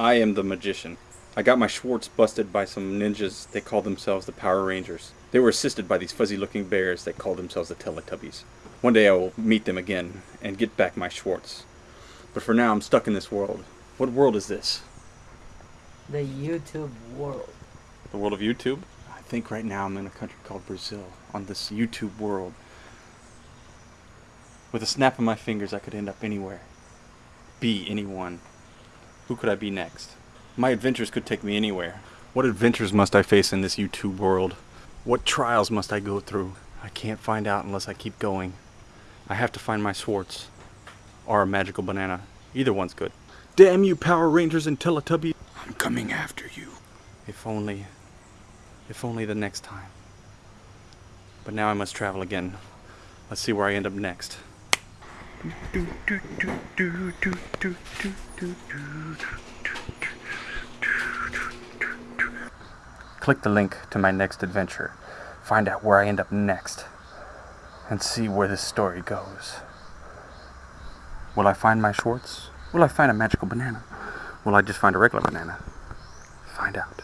I am the magician. I got my Schwartz busted by some ninjas. They called themselves the Power Rangers. They were assisted by these fuzzy looking bears that called themselves the Teletubbies. One day I will meet them again and get back my Schwartz. But for now, I'm stuck in this world. What world is this? The YouTube world. The world of YouTube? I think right now I'm in a country called Brazil, on this YouTube world. With a snap of my fingers, I could end up anywhere. Be anyone. Who could I be next? My adventures could take me anywhere. What adventures must I face in this YouTube world? What trials must I go through? I can't find out unless I keep going. I have to find my Schwartz. Or a magical banana. Either one's good. Damn you, Power Rangers and Teletubbies! I'm coming after you. If only... If only the next time. But now I must travel again. Let's see where I end up next. Click the link to my next adventure. Find out where I end up next. And see where this story goes. Will I find my Schwartz? Will I find a magical banana? Will I just find a regular banana? Find out.